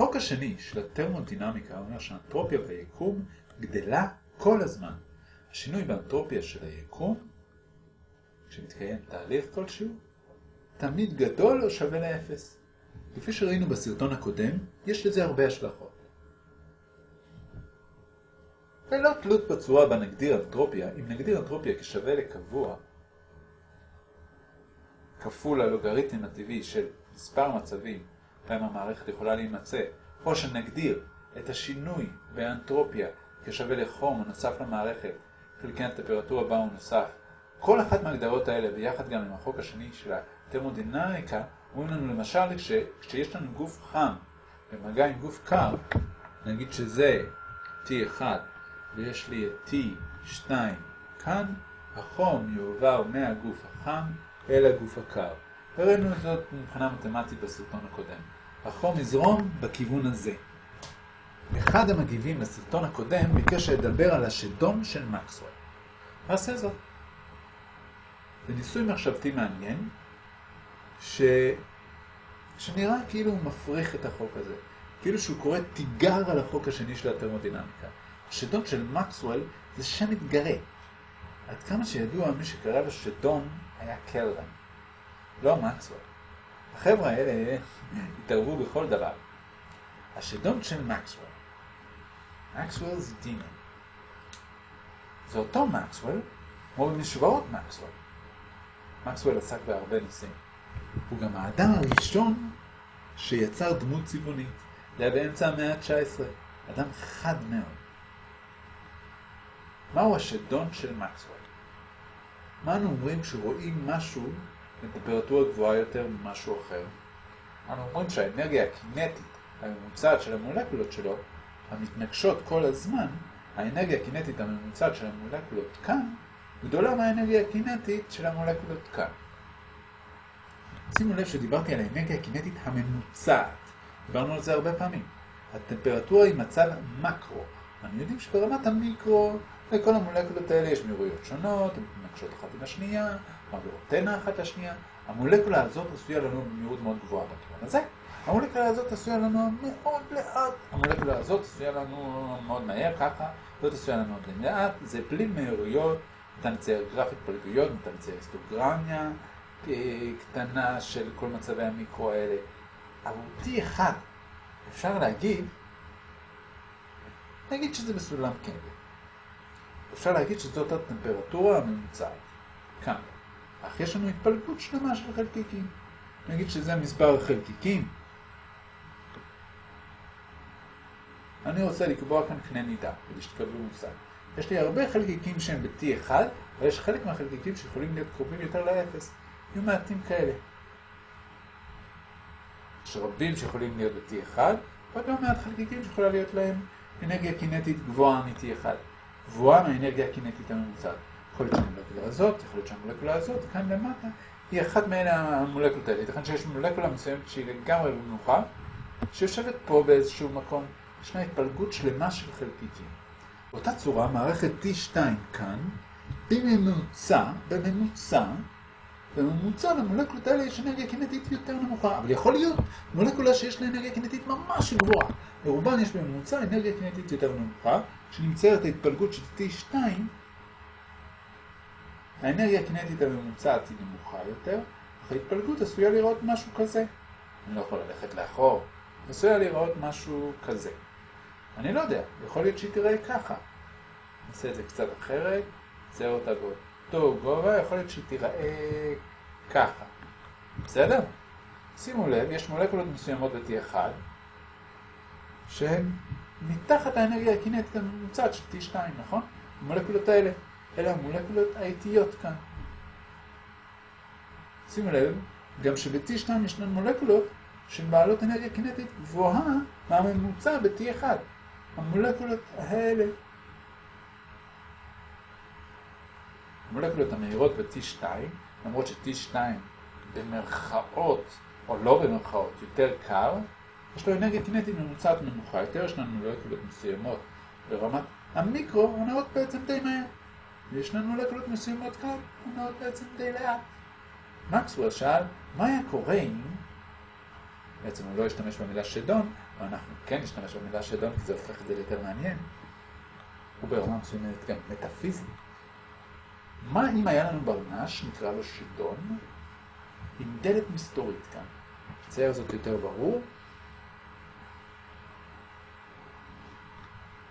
החוק השני של הטרמודינמיקה אומר שהאנטרופיה ביקום גדלה כל הזמן. השינוי באנטרופיה של היקום, כשמתקיים תהליך כלשהו, תמיד גדול או שווה לאפס. כפי שראינו בסרטון הקודם, יש לזה הרבה השלכות. ללא תלות בצורה בה נגדיר אנטרופיה, אם נגדיר אנטרופיה כשווה לקבוע, כפול הלוגריתם הטבעי של מספר מצבים בהם המערכת יכולה להימצא, או שנגדיר את השינוי באנטרופיה כשווה לחום הנוסף למערכת, חלקי הטמפרטורה בה הוא נוסף. כל אחת מההגדרות האלה, ביחד גם עם החוק השני של הטרמודינמיקה, אומרים לנו למשל כש, כשיש לנו גוף חם במגע עם גוף קר, נגיד שזה T1 ויש לי את T2 כאן, החום יועבר מהגוף החם אל הגוף הקר. הראינו זאת מבחינה מתמטית בסרטון הקודם. החום יזרום בכיוון הזה. אחד המגיבים לסרטון הקודם ביקש לדבר על השדון של מקסוול. נעשה זאת. זה ניסוי מחשבתי מעניין, ש... שנראה כאילו הוא מפריך את החוק הזה. כאילו שהוא קורא תיגר על החוק השני של הטרמודינמיקה. השדון של מקסוול זה שם מתגרה. עד כמה שידוע, מי שקרא לו שדון היה קלרן, לא מקסוול. החבר'ה האלה התערבו בכל דבר. השדון של מקסוול, מקסוול זה דימון. זה אותו מקסוול, כמו במשוואות מקסוול. מקסוול עסק בהרבה ניסים. הוא גם האדם הראשון שיצר דמות צבעונית. זה היה באמצע המאה ה-19. אדם חד מאוד. מהו השדון של מקסוול? מה אנו אומרים כשרואים משהו בטמפרטורה גבוהה יותר ממשהו אחר? אנו אומרים שהאנרגיה הקינטית הממוצעת של המולקולות שלו, המתנגשות כל הזמן, האנרגיה הקינטית הממוצעת של המולקולות כאן, גדולה מהאנרגיה הקינטית של המולקולות כאן. שימו לב שדיברתי על האנרגיה הקינטית הממוצעת. דיברנו על זה הרבה פעמים. הטמפרטורה היא מצב מקרו. אנחנו יודעים שברמת המיקרו, לכל המולקולות האלה יש מהירויות שונות, הן מתנגשות אחת עם השנייה, תנע אחת לשנייה. המולקולה הזאת עשויה לנו במהירות מאוד גבוהה בכיוון הזה. המולקולה הזאת עשויה לנו מאוד לאט. המולקולה הזאת עשויה לנו מאוד מהר ככה, זאת עשויה לנו מאוד לאט. זה בלי מהירויות, ניתן לצייר גרף התפלגויות, ניתן לצייר היסטוגרמיה קטנה של כל מצבי המיקרו האלה. אבל T1, אפשר להגיד, נגיד שזה בסולם קלווין. אפשר להגיד שזאת הטמפרטורה הממוצעת, כאן. אך יש לנו התפלגות שלמה של חלקיקים. נגיד שזה מספר החלקיקים. אני רוצה לקבוע כאן קנה מידה, כדי שתקבלו מושג. יש לי הרבה חלקיקים שהם ב-T1, אבל יש חלק מהחלקיקים שיכולים להיות קרובים יותר ל-0. יהיו מעטים כאלה. יש רבים שיכולים להיות ב-T1, ועוד לא מעט חלקיקים שיכולה להיות להם אנרגיה קינטית גבוהה מ-T1. גבוהה מהאנרגיה הקינטית הממוצעת. יכול להיות שהמולקולה הזאת, יכול להיות שהמולקולה הזאת, כאן למטה, היא אחת מאלה המולקולות האלה. ייתכן שיש מולקולה מסוימת שהיא לגמרי במנוחה, שיושבת פה באיזשהו מקום. ישנה התפלגות שלמה של חלקיקים. באותה צורה, מערכת T2 כאן, בממוצע, בממוצע, בממוצע למולקולות האלה יש אנרגיה קינטית יותר נמוכה, אבל יכול להיות מולקולה שיש לה אנרגיה קינטית ממש גבוהה. לרובן יש בממוצע אנרגיה קינטית יותר נמוכה, כשנמצאת ההתפלגות של T2, האנרגיה הקינטית הממוצעת היא נמוכה יותר, אך ההתפלגות עשויה לראות משהו כזה. אני לא יכול ללכת לאחור, עשויה לראות משהו כזה. אני לא יודע, יכול להיות שהיא תראה ככה. נעשה את זה קצת אחרת, נצייר אותה באותו גובה, יכול להיות שהיא תיראה ככה. בסדר? שימו לב, יש מולקולות מסוימות ב-T1 שהן מתחת האנרגיה הקינטית הממוצעת של T2, נכון? המולקולות האלה, אלה המולקולות האיטיות כאן. שימו לב, גם שב-T2 ישנן מולקולות שהן בעלות אנרגיה קינטית גבוהה מהממוצע ב-T1. המולקולות האלה. המולקולות המהירות ב-T2, למרות ש-T2 במרכאות, או לא במרכאות, יותר קר, יש לו אנרגיה קינטית ממוצעת נמוכה יותר, יש לנו מולקולות מסוימות ברמת המיקרו, עונות בעצם די מהר. ויש לנו מולקולות מסוימות כאן, עונות בעצם די לאט. מקסוול שאל, מה היה קורה אם, בעצם הוא לא השתמש במילה שדון, ואנחנו כן נשתמש במילה שדון כי זה הופך את זה ליותר מעניין, הוא ברמה מסוימת גם מטאפיזי. מה אם היה לנו ברנש, נקרא לו שדון, עם דלת מסתורית כאן? צייר זאת יותר ברור.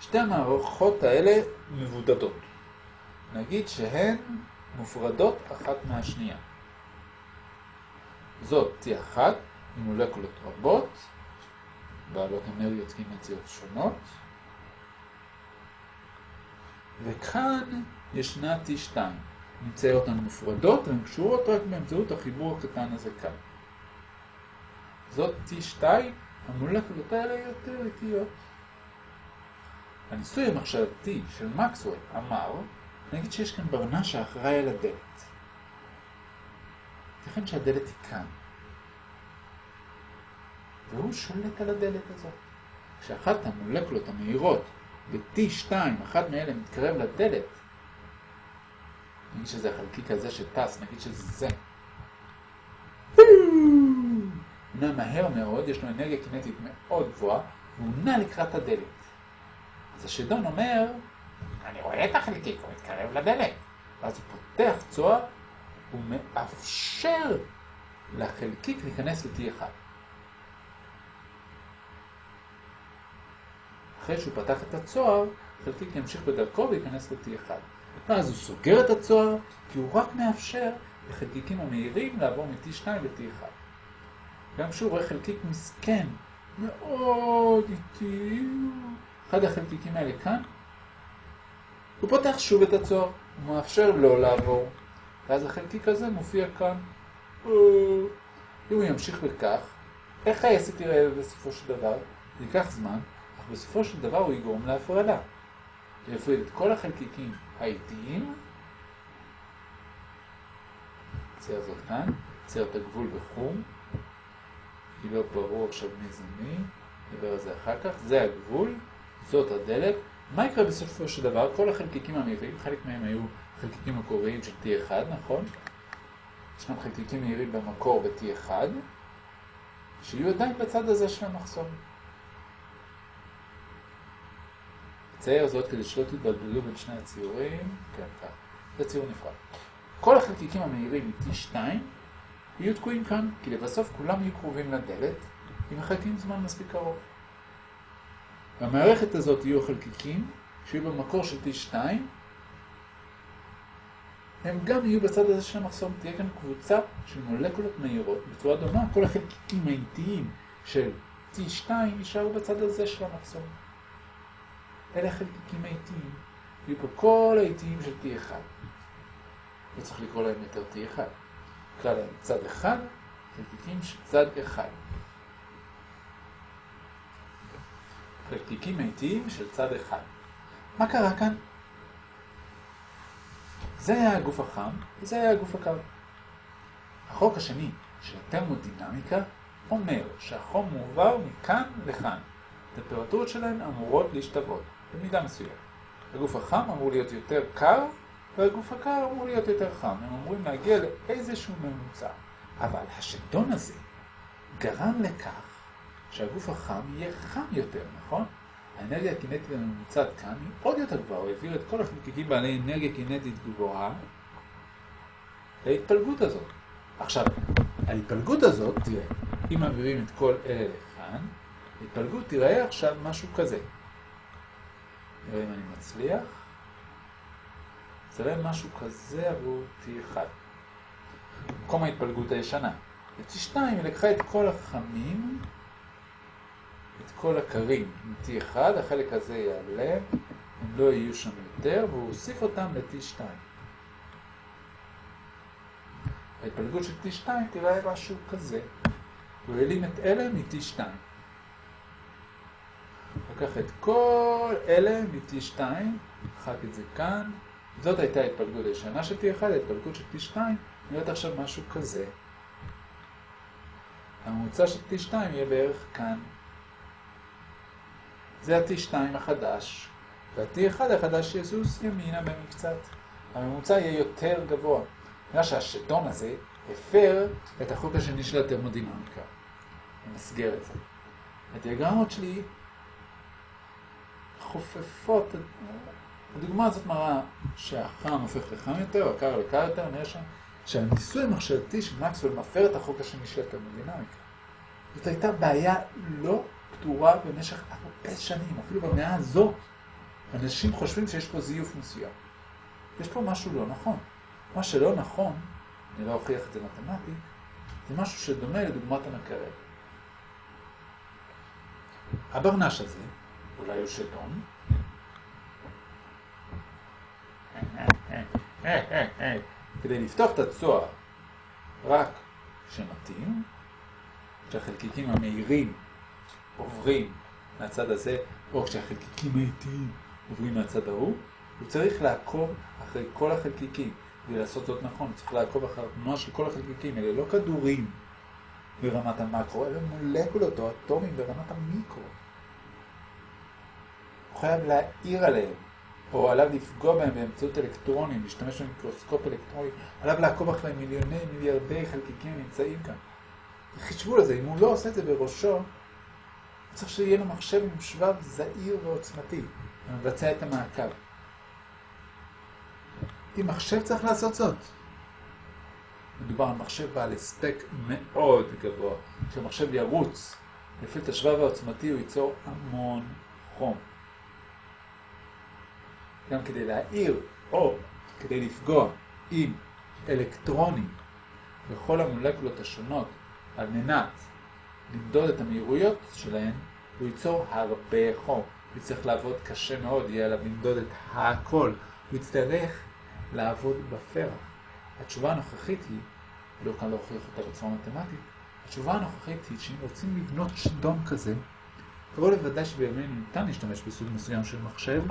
שתי המערכות האלה מבודדות. נגיד שהן מופרדות אחת מהשנייה. זאת תהיה אחת עם מולקולות רבות, בעלות אנרגיות קינטיות שונות, וכאן ישנה T2. נצייר אותן מופרדות, הן קשורות רק באמצעות החיבור הקטן הזה כאן. זאת T2, המולקולות האלה יותר איטיות. הניסוי המחשבתי של מקסוול אמר, נגיד שיש כאן ברנש שאחראי על הדלת. ייתכן שהדלת היא כאן. והוא שולט על הדלת הזאת. כשאחת המולקולות המהירות ב-T2, אחת מאלה מתקרב לדלת, נגיד שזה החלקיק הזה שטס, נגיד שזה זה. הוא נע מהר מאוד, יש לו אנרגיה קינטית מאוד גבוהה, והוא נע לקראת הדלת. אז השדון אומר, אני רואה את החלקיק, הוא מתקרב לדלת. ואז הוא פותח צוהר, הוא מאפשר לחלקיק להיכנס ל-T1. אחרי שהוא פתח את הצוהר, חלקיק ימשיך בדרכו וייכנס ל-T1. ואז הוא סוגר את הצוהר, כי הוא רק מאפשר לחלקיקים המהירים לעבור מ-T2 ל-T1. גם כשהוא רואה חלקיק מסכן, מאוד איטי, אחד החלקיקים האלה כאן, הוא פותח שוב את הצוהר, הוא מאפשר לו לעבור, ואז החלקיק הזה מופיע כאן. אם הוא ימשיך בכך, איך העסק יראה בסופו של דבר? זה ייקח זמן, אך בסופו של דבר הוא יגרום להפרדה. יפריד את כל החלקיקים האיטיים, צייר זאת כאן, צייר את הגבול בחום, כי לא ברור עכשיו מי זה מי, נדבר על זה אחר כך, זה הגבול, זאת הדלת. מה יקרה בסופו של דבר? כל החלקיקים המהירים, חלק מהם היו חלקיקים מקוריים של T1, נכון? ישנם חלקיקים מהירים במקור ב-T1, שיהיו עדיין בצד הזה של המחסום. צייר זאת כדי שלא תתבלבלו בין שני הציורים, כן, כך, זה ציור נפרד. כל החלקיקים המהירים מ-T2 יהיו תקועים כאן, כי לבסוף כולם יהיו קרובים לדלת, אם מחכים זמן מספיק קרוב. במערכת הזאת יהיו חלקיקים, שיהיו במקור של T2, הם גם יהיו בצד הזה של המחסום, תהיה כאן קבוצה של מולקולות מהירות, בצורה דומה, כל החלקיקים האיטיים של T2 יישארו בצד הזה של המחסום. אלה החלקיקים האיטיים, יהיו פה כל האיטיים של T1. לא צריך לקרוא להם יותר T1, נקרא להם צד 1, חלקיקים של צד 1. לתיקים איטיים של צד אחד. מה קרה כאן? זה היה הגוף החם, וזה היה הגוף הקר. החוק השני של התרמודינמיקה אומר שהחום מועבר מכאן לכאן. הטמפרטורות שלהן אמורות להשתוות, במידה מסוימת. הגוף החם אמור להיות יותר קר, והגוף הקר אמור להיות יותר חם. הם אמורים להגיע לאיזשהו ממוצע. אבל השדון הזה גרם לכך שהגוף החם יהיה חם יותר, נכון? האנרגיה הקינטית הממוצעת כאן היא עוד יותר גבוהה, הוא העביר את כל החלקיקים בעלי אנרגיה קינטית גבוהה להתפלגות הזאת. עכשיו, ההתפלגות הזאת, תראה, אם מעבירים את כל אלה לכאן, ההתפלגות תראה עכשיו משהו כזה. נראה אם אני מצליח. יראה משהו כזה עבור T1. במקום ההתפלגות הישנה. ב-T2 היא לקחה את כל החמים את כל הקרים מ-T1, החלק הזה יעלה, הם לא יהיו שם יותר, והוא הוסיף אותם ל-T2. ההתפלגות של T2 תראה משהו כזה. הוא העלים את אלה מ-T2. לקח את כל אלה מ-T2, מחק את זה כאן. זאת הייתה ההתפלגות הישנה של T1, ההתפלגות של T2 נראית עכשיו משהו כזה. הממוצע של T2 יהיה בערך כאן. זה ה-T2 החדש, וה-T1 החדש יזוז ימינה במקצת. הממוצע יהיה יותר גבוה. בגלל שהשדון הזה הפר את החוק השני של התרמודינמיקה. אני מסגר את זה. הדיאגרמות שלי חופפות, הדוגמה הזאת מראה שהחם הופך לחם יותר, הקר לקר יותר, נראה שם שהניסוי המחשבתי של מקסוול מפר את החוק השני של התרמודינמיקה. זאת הייתה בעיה לא פתורה במשך הרבה שנים, אפילו במאה הזו. אנשים חושבים שיש פה זיוף מסוים. יש פה משהו לא נכון. מה שלא נכון, אני לא אוכיח את זה מתמטית, זה משהו שדומה לדוגמת המקרב. הברנש הזה, אולי הוא שדון, כדי לפתוח את הצוהר רק כשמתאים, כשהחלקיקים המהירים עוברים מהצד הזה, או כשהחלקיקים האיטיים עוברים מהצד ההוא, הוא צריך לעקוב אחרי כל החלקיקים. כדי לעשות זאת נכון, הוא צריך לעקוב אחרי התנועה של כל החלקיקים. אלה לא כדורים ברמת המקרו, אלה מולקולות או אטומים ברמת המיקרו. הוא חייב להעיר עליהם, או עליו לפגוע בהם באמצעות אלקטרונים, להשתמש במיקרוסקופ אלקטרוני, עליו לעקוב אחרי מיליוני מיליארדי חלקיקים הנמצאים כאן. חישבו לזה, אם הוא לא עושה את זה בראשו, צריך שיהיה לו מחשב עם שבב זעיר ועוצמתי, ומבצע את המעקב. אם מחשב צריך לעשות זאת. מדובר על מחשב בעל הספק מאוד גבוה. כשהמחשב ירוץ לפי את השבב העוצמתי הוא ייצור המון חום. גם כדי להעיר או כדי לפגוע עם אלקטרונים בכל המולקולות השונות על מנת למדוד את המהירויות שלהן, הוא ייצור הרבה חום. הוא יצטרך לעבוד קשה מאוד, יהיה עליו למדוד את הכל. הוא יצטרך לעבוד בפרח. התשובה הנוכחית היא, לא כאן להוכיח אותה בצורה מתמטית, התשובה הנוכחית היא שאם רוצים לבנות שדון כזה, קרוב לוודאי שבימינו ניתן להשתמש בסוג מסוים של מחשב,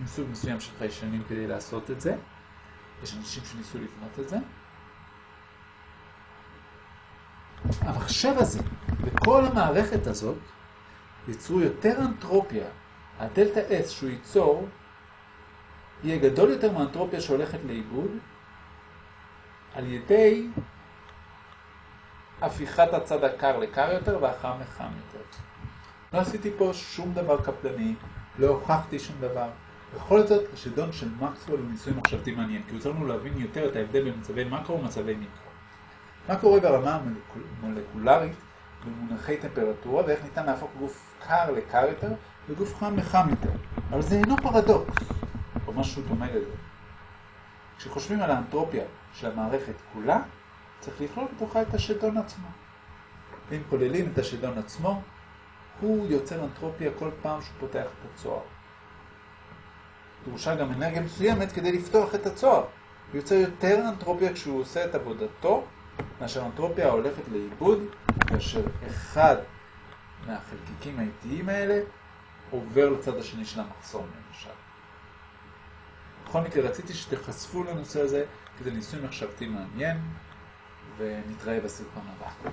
עם סוג מסוים של חיישנים כדי לעשות את זה. יש אנשים שניסו לבנות את זה. המחשב הזה וכל המערכת הזאת ייצרו יותר אנטרופיה. הדלתה S שהוא ייצור יהיה גדול יותר מהאנטרופיה שהולכת לאיבוד על ידי הפיכת הצד הקר לקר יותר והחם לחם יותר. לא עשיתי פה שום דבר קפדני, לא הוכחתי שום דבר. בכל זאת, השדון של מקסוול הוא ניסוי מחשבתי מעניין, כי צריך לנו להבין יותר את ההבדל בין מצבי מקרו ומצבי מיקרו. מה קורה ברמה המולקולרית במונחי טמפרטורה ואיך ניתן להפוך גוף קר לקר יותר וגוף חם לחם יותר. אבל זה אינו פרדוקס. או משהו דומה לזה. כשחושבים על האנטרופיה של המערכת כולה, צריך לכלול בתוכה את השדון עצמו. ואם כוללים את השדון עצמו, הוא יוצר אנטרופיה כל פעם שהוא פותח את הצוהר. דרושה גם אנרגיה מסוימת כדי לפתוח את הצוהר. הוא יוצר יותר אנטרופיה כשהוא עושה את עבודתו, מאשר אנטרופיה הולכת לאיבוד, כאשר אחד מהחלקיקים האיטיים האלה עובר לצד השני של המחסום, למשל. בכל מקרה רציתי שתחשפו לנושא הזה, כי זה ניסוי מחשבתי מעניין, ונתראה בסרטון הבא.